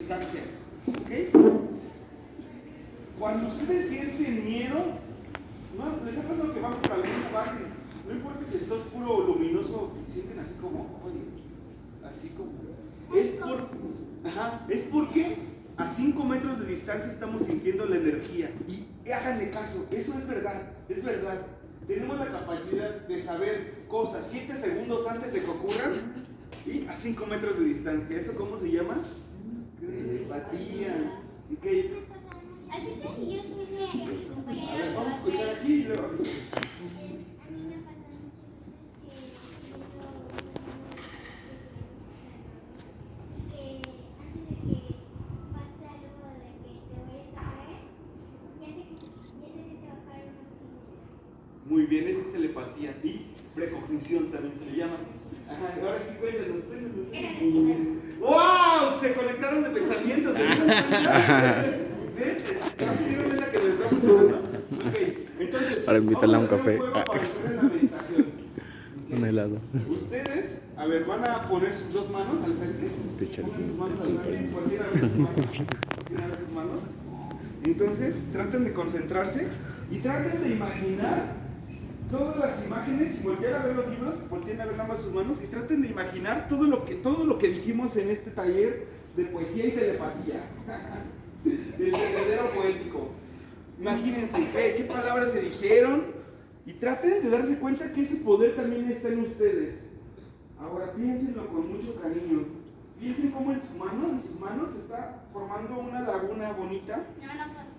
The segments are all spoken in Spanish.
distancia. ¿Ok? Cuando ustedes sienten miedo, ¿no? ¿les ha pasado que van por algún lugar no importa si está oscuro o luminoso, sienten así como, oye, así como. Es por. Ajá, es porque a 5 metros de distancia estamos sintiendo la energía. Y háganle caso, eso es verdad, es verdad. Tenemos la capacidad de saber cosas 7 segundos antes de que ocurran y a 5 metros de distancia. ¿Eso cómo se llama? Telepatía. Okay. Así que si yo soy mi, mi A ver, vamos a escuchar aquí y luego. a mí me falta que antes de que pase algo de que te vayas a caer, ya sé que, ya sé que se va a caer una Muy bien, eso es telepatía. Y precognición también se le llama. Ajá, ahora sí, cuéntanos, cuéntanos. ¡Wow! Se conectaron de pensamientos. ¿se dieron cuenta? ¿Ven? ¿Ya se dieron cuenta que haciendo? Ok, entonces. Para invitarla a un café. juego para hacer la meditación. Un helado. Ustedes, a ver, van a poner sus dos manos al frente. Pongan sus manos al frente. Cualquiera de sus manos. Cualquiera de sus manos. Entonces, traten de concentrarse y traten de imaginar todas las imágenes. Si voltean a ver los libros, volteen a ver más sus manos y traten de imaginar todo lo que, todo lo que dijimos en este taller de poesía y telepatía. Del verdadero poético. Imagínense qué, qué palabras se dijeron y traten de darse cuenta que ese poder también está en ustedes. Ahora piénsenlo con mucho cariño. Piensen cómo en su mano, en sus manos, se está formando una laguna bonita. No, no puedo.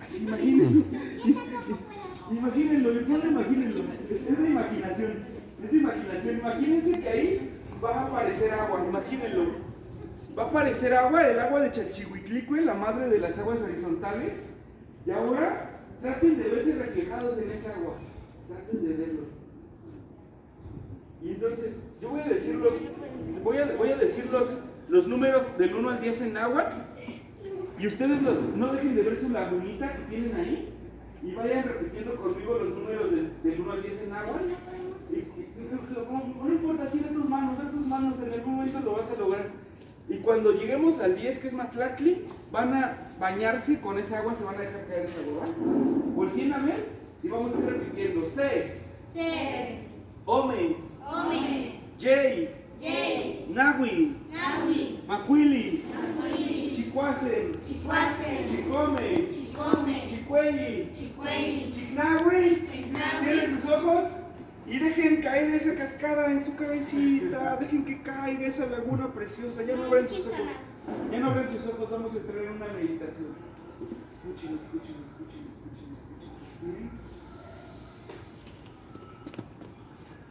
Así imaginen. Imagínenlo, solo imagínenlo. Es, es de imaginación. Es de imaginación. Imagínense que ahí va a aparecer agua. Imagínenlo. Va a aparecer agua, el agua de Chachihuitlicue, la madre de las aguas horizontales. Y ahora traten de verse reflejados en esa agua. Traten de verlo. Y entonces, yo voy a decir los, voy a, voy a decir los, números del 1 al 10 en náhuatl. Y ustedes no dejen de ver su lagunita que tienen ahí. Y vayan repitiendo conmigo los números del, del 1 al 10 en náhuatl. Y- y- lo- no, importa, sí, ve tus manos, ve tus manos, en algún momento lo vas a lograr. Y cuando lleguemos al 10, que es Matlacli, van a bañarse con esa agua, se van a dejar caer esa agua. Entonces, volteen a ver y vamos a ir repitiendo. C, Se, Ome, Ome, J, Yei, Nahui, Nahui, Macuili, Nahui, Chicuace, Chicuase, Chicome, Chicome, Chicueli, Chignahui. Chignahui. Cierren sus ojos y dejen caer esa cascada en su cabecita. Dejen que caiga esa laguna preciosa. Ya no abran sus ojos. Ya no abran sus ojos. Vamos a entrar en una meditación. Escuchen, escuchen, escuchen, escuchen, escuchen.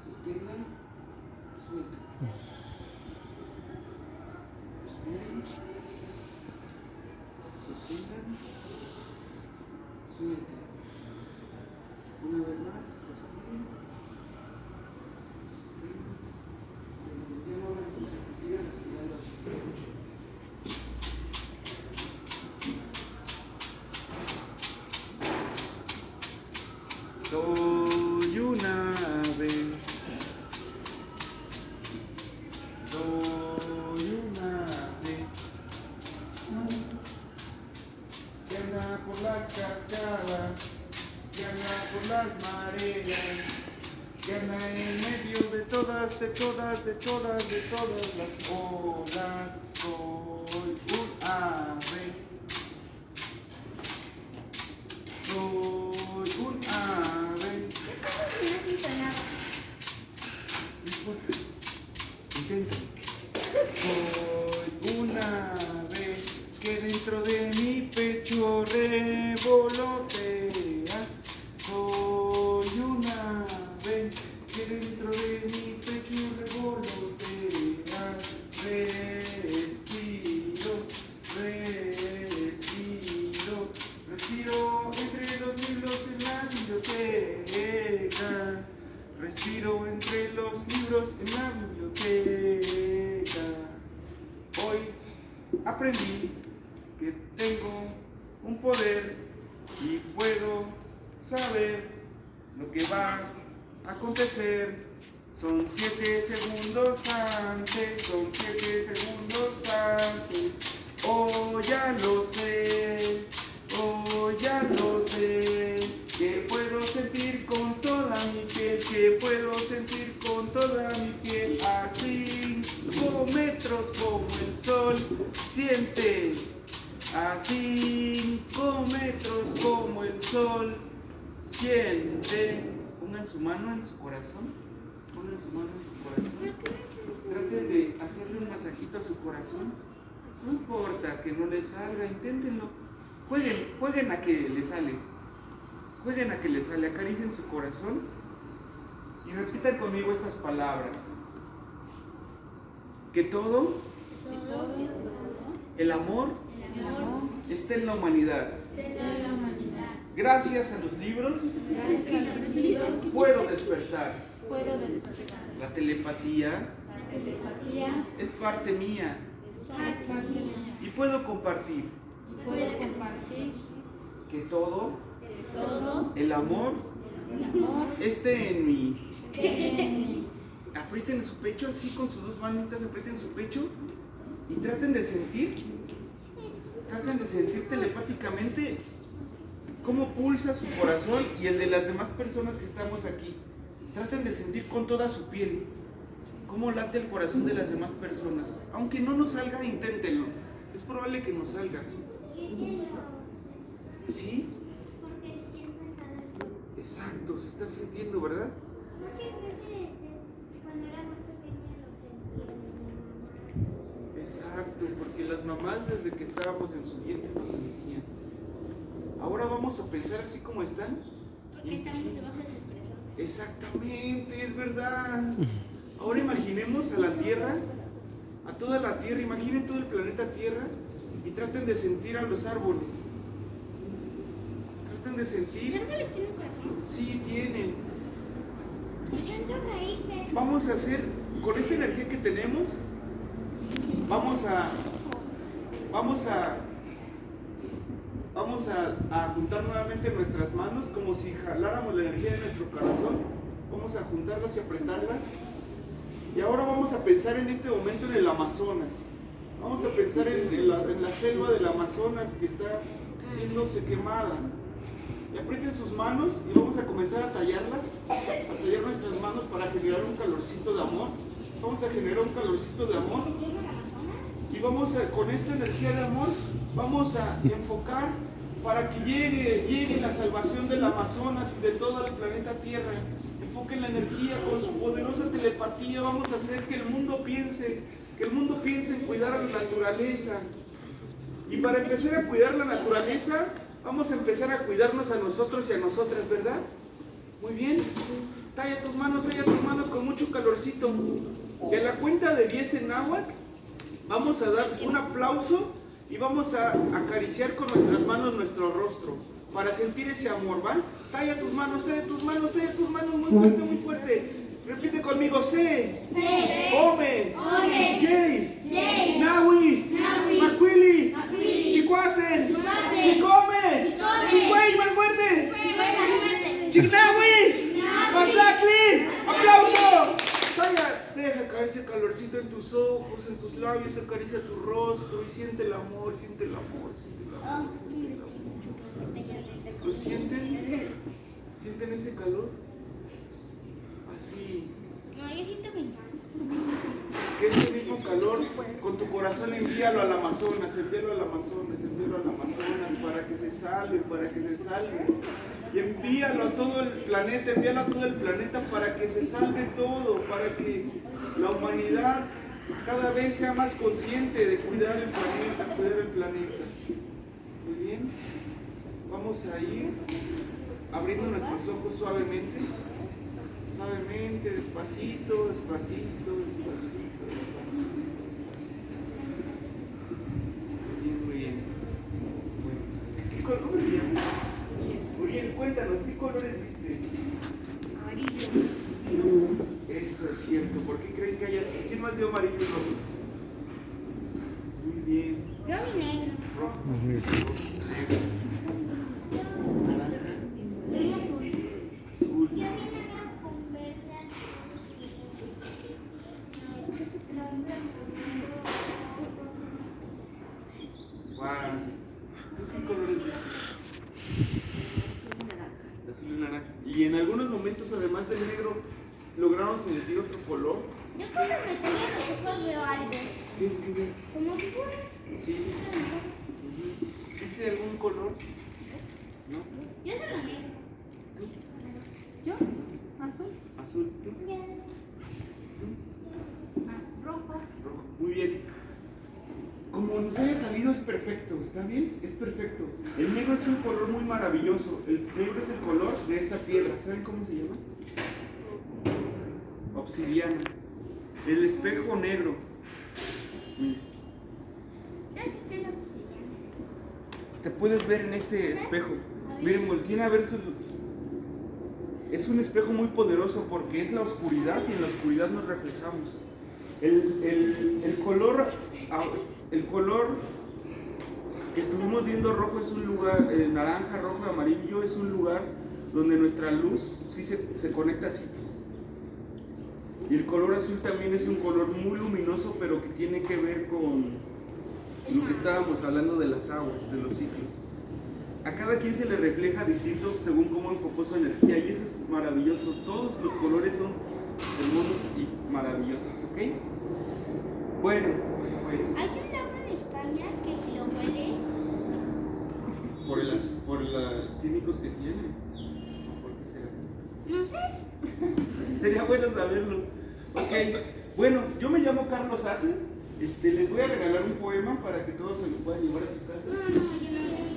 Respiren. Una vez más, respiren. Todas, de todas, de todas, de todas las olas. Poder y puedo saber lo que va a acontecer. Son siete segundos antes, son siete segundos antes. Oh, ya lo sé, oh, ya lo sé, que puedo sentir con toda mi piel, que puedo sentir con toda mi piel, a cinco metros como el sol, siente, a siente. Pongan su mano en su corazón, pongan su mano en su corazón, traten de hacerle un masajito a su corazón. No importa que no les salga, inténtenlo. Jueguen, jueguen a que les sale. Jueguen a que les sale, acaricien su corazón y repitan conmigo estas palabras. Que todo el amor esté en la humanidad. Gracias a los libros Gracias a los libros puedo despertar. puedo despertar. La telepatía La telepatía es parte mía es parte mía y puedo compartir y puedo compartir que todo que todo el amor el amor esté en mí. esté en mí. aprieten su pecho así con sus dos manitas, aprieten su pecho y traten de sentir, traten de sentir telepáticamente cómo pulsa su corazón y el de las demás personas que estamos aquí. Traten de sentir con toda su piel cómo late el corazón de las demás personas. Aunque no nos salga, inténtenlo. Es probable que nos salga. ¿Sí? Exacto, se está sintiendo, ¿verdad? Exacto, porque las mamás desde que estábamos en su vientre lo sentían. Vamos a pensar así como están. Porque estamos debajo del corazón. Exactamente, es verdad. Ahora imaginemos a la Tierra, a toda la Tierra, imaginen todo el planeta Tierra y traten de sentir a los árboles. Traten de ¿Los sentir. árboles tienen corazón? Sí, tienen. Raíces. Vamos a hacer, con esta energía que tenemos, vamos a, vamos a, vamos a, a juntar nuevamente nuestras manos como si jaláramos la energía de nuestro corazón. Vamos a juntarlas y apretarlas. Y ahora vamos a pensar en este momento en el Amazonas. Vamos a pensar en, en la, en la selva del Amazonas que está siéndose quemada. Y aprieten sus manos y vamos a comenzar a tallarlas, a tallar nuestras manos para generar un calorcito de amor. Vamos a generar un calorcito de amor y vamos a, con esta energía de amor, vamos a enfocar para que llegue, llegue la salvación del Amazonas y de todo el planeta Tierra. Enfoquen la energía con su poderosa telepatía. Vamos a hacer que el mundo piense, que el mundo piense en cuidar a la naturaleza. Y para empezar a cuidar la naturaleza, vamos a empezar a cuidarnos a nosotros y a nosotras, ¿verdad? Muy bien. Talla tus manos, talla tus manos con mucho calorcito. Y la cuenta de 10 en náhuatl, vamos a dar un aplauso y vamos a acariciar con nuestras manos nuestro rostro para sentir ese amor, ¿va? Talla tus manos, talla tus manos, talla tus manos muy fuerte, muy fuerte. Repite conmigo, C, Se, Ome, Ome, J, Yey, Nahui, Nahui, Macuili, Macuili, Chicuacen, Chicuacen, Chicome, Chicome, Chicuey, más fuerte, Chihuahua, Chignahui, Nahui, Matlacli, aplauso. Talla, ese calorcito en tus ojos, en tus labios, acaricia tu rostro y siente el amor, siente el amor, siente el amor, siente el amor. ¿Lo sienten? ¿Sienten ese calor? Así. No, yo siento mi Que ese mismo calor con tu corazón envíalo al Amazonas, envíalo al Amazonas, envíalo al Amazonas para que se salve, para que se salve. Y envíalo a todo el planeta, envíalo a todo el planeta para que se salve todo, para que la humanidad cada vez sea más consciente de cuidar el planeta, cuidar el planeta. Muy bien. Vamos a ir abriendo nuestros ojos suavemente. Suavemente, despacito, despacito, despacito, despacito. Bien, muy bien. Bueno, ¿qué color llamas? Uriel, cuéntanos, ¿qué colores viste? Eso es cierto, ¿por qué creen que hay así? ¿Quién más dio amarillo y rojo? Muy bien. Yo mi negro. Rojo, negro, naranja, Yo azul. azul. Yo vi negro con verde azul. Ah, ¿Tú qué colores viste? Azul y naranja. Y en algunos momentos, además del negro, lograron sentir otro color. Yo cuando me tomo los ojos veo algo. ¿Qué, qué ves? Como figuras. Sí. Ujú. ¿Viste algún color? ¿No? Yo solo negro. ¿Tú? ¿Yo? Azul. ¿Azul? ¿Tú? ¿Tú? Ah, rojo. Rojo. Muy bien. Como nos haya salido es perfecto, ¿está bien? Es perfecto. El negro es un color muy maravilloso. El negro es el color de esta piedra. ¿Saben cómo se llama? Obsidiana. El espejo negro. Mira. Te puedes ver en este espejo. Miren, volteen a ver su... Es un espejo muy poderoso porque es la oscuridad y en la oscuridad nos reflejamos. El, el- el color, el color que estuvimos viendo rojo es un lugar, eh, naranja, rojo, amarillo es un lugar donde nuestra luz sí se, se conecta así. Y el color azul también es un color muy luminoso, pero que tiene que ver con lo que estábamos hablando de las aguas, de los ciclos. A cada quien se le refleja distinto según cómo enfocó su energía y eso es maravilloso. Todos los colores son hermosos y maravillosos, ¿ok? Bueno, pues Hay un lago en España que si lo hueles, por, las, por los químicos que tiene. ¿Por qué será? no sé. Sería bueno saberlo. Ok, bueno, yo me llamo Carlos Ate. Este, les voy a regalar un poema para que todos se lo puedan llevar a su casa.